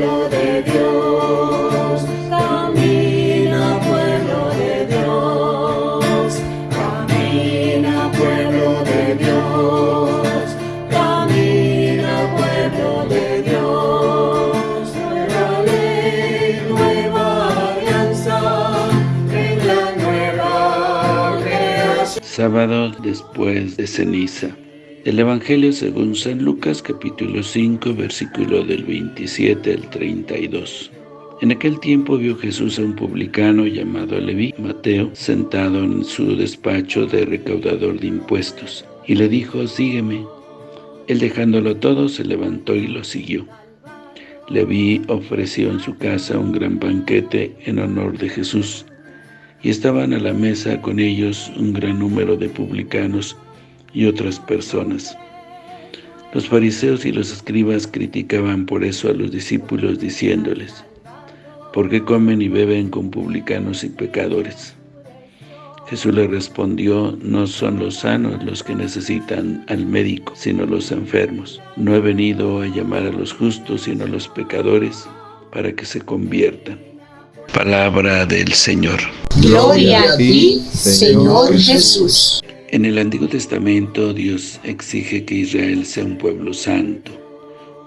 pueblo de Dios, camina pueblo de Dios, camina pueblo de Dios, camina pueblo de Dios, nueva ley, nueva alianza, en la nueva creación. Sábado después de ceniza. El Evangelio según San Lucas capítulo 5 versículo del 27 al 32. En aquel tiempo vio Jesús a un publicano llamado Leví, Mateo, sentado en su despacho de recaudador de impuestos, y le dijo, sígueme. Él dejándolo todo se levantó y lo siguió. Leví ofreció en su casa un gran banquete en honor de Jesús, y estaban a la mesa con ellos un gran número de publicanos y otras personas. Los fariseos y los escribas criticaban por eso a los discípulos diciéndoles, ¿por qué comen y beben con publicanos y pecadores? Jesús le respondió, no son los sanos los que necesitan al médico, sino los enfermos. No he venido a llamar a los justos, sino a los pecadores, para que se conviertan. Palabra del Señor. Gloria a ti, Señor Jesús. En el Antiguo Testamento Dios exige que Israel sea un pueblo santo.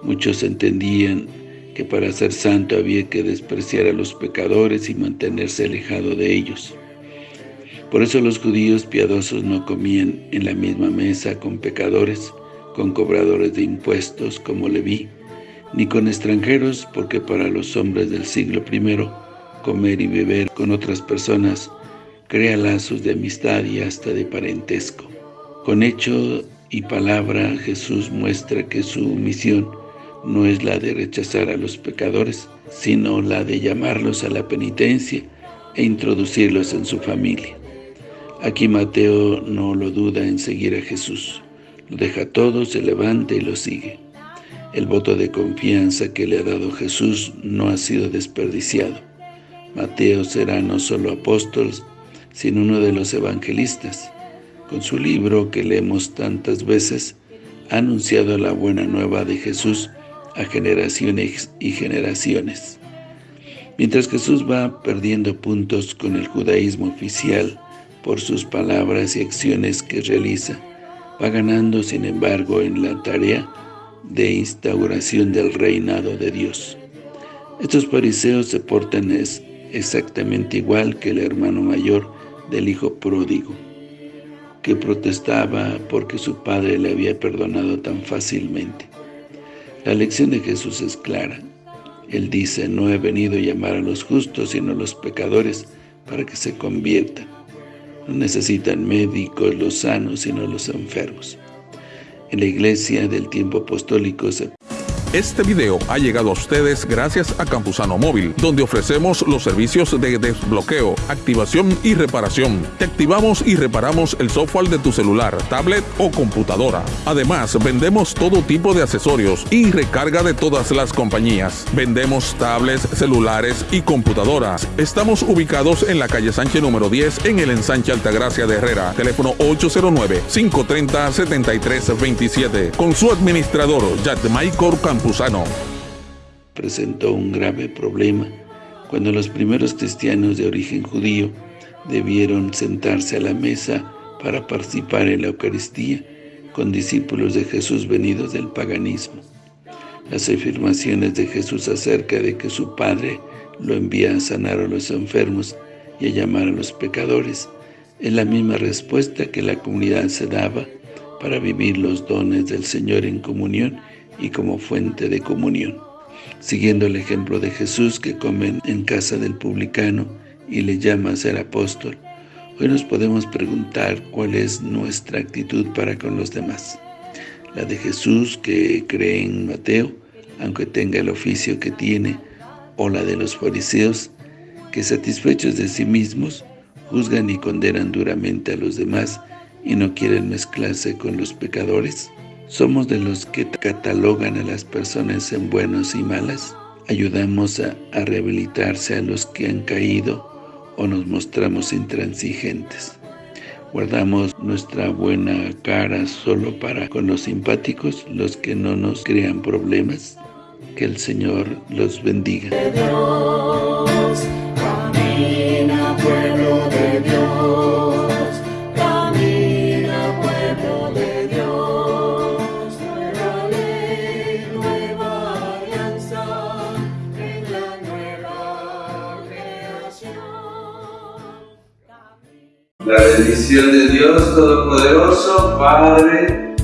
Muchos entendían que para ser santo había que despreciar a los pecadores y mantenerse alejado de ellos. Por eso los judíos piadosos no comían en la misma mesa con pecadores, con cobradores de impuestos como Leví, ni con extranjeros, porque para los hombres del siglo I, comer y beber con otras personas crea lazos de amistad y hasta de parentesco. Con hecho y palabra Jesús muestra que su misión no es la de rechazar a los pecadores, sino la de llamarlos a la penitencia e introducirlos en su familia. Aquí Mateo no lo duda en seguir a Jesús. Lo deja todo, se levanta y lo sigue. El voto de confianza que le ha dado Jesús no ha sido desperdiciado. Mateo será no solo apóstol, sino uno de los evangelistas. Con su libro que leemos tantas veces, ha anunciado la buena nueva de Jesús a generaciones y generaciones. Mientras Jesús va perdiendo puntos con el judaísmo oficial por sus palabras y acciones que realiza, va ganando sin embargo en la tarea de instauración del reinado de Dios. Estos fariseos se portan exactamente igual que el hermano mayor del hijo pródigo, que protestaba porque su padre le había perdonado tan fácilmente. La lección de Jesús es clara. Él dice, no he venido a llamar a los justos, sino a los pecadores, para que se conviertan. No necesitan médicos los sanos, sino los enfermos. En la iglesia del tiempo apostólico se este video ha llegado a ustedes gracias a Campusano Móvil, donde ofrecemos los servicios de desbloqueo, activación y reparación. Te activamos y reparamos el software de tu celular, tablet o computadora. Además, vendemos todo tipo de accesorios y recarga de todas las compañías. Vendemos tablets, celulares y computadoras. Estamos ubicados en la calle Sánchez número 10 en el ensanche Altagracia de Herrera. Teléfono 809-530-7327. Con su administrador, Michael Campos presentó un grave problema cuando los primeros cristianos de origen judío debieron sentarse a la mesa para participar en la Eucaristía con discípulos de Jesús venidos del paganismo. Las afirmaciones de Jesús acerca de que su Padre lo envía a sanar a los enfermos y a llamar a los pecadores es la misma respuesta que la comunidad se daba para vivir los dones del Señor en comunión y como fuente de comunión. Siguiendo el ejemplo de Jesús que come en casa del publicano y le llama a ser apóstol, hoy nos podemos preguntar cuál es nuestra actitud para con los demás. La de Jesús que cree en Mateo, aunque tenga el oficio que tiene, o la de los fariseos, que satisfechos de sí mismos, juzgan y condenan duramente a los demás y no quieren mezclarse con los pecadores. ¿Somos de los que catalogan a las personas en buenos y malas? ¿Ayudamos a, a rehabilitarse a los que han caído o nos mostramos intransigentes? ¿Guardamos nuestra buena cara solo para con los simpáticos, los que no nos crean problemas? Que el Señor los bendiga. Bendición de Dios Todopoderoso, Padre,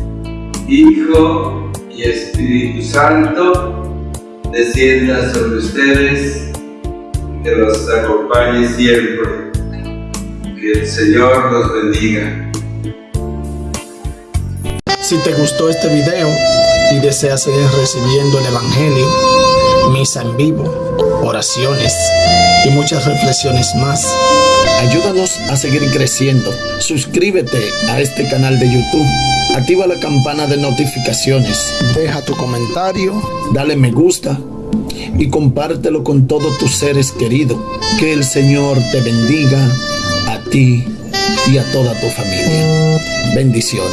Hijo y Espíritu Santo, descienda sobre ustedes, que los acompañe siempre. Que el Señor los bendiga. Si te gustó este video y deseas seguir recibiendo el Evangelio, misa en vivo, oraciones y muchas reflexiones más, ayúdanos a seguir creciendo. Suscríbete a este canal de YouTube. Activa la campana de notificaciones. Deja tu comentario, dale me gusta y compártelo con todos tus seres queridos. Que el Señor te bendiga a ti y a toda tu familia. Bendiciones.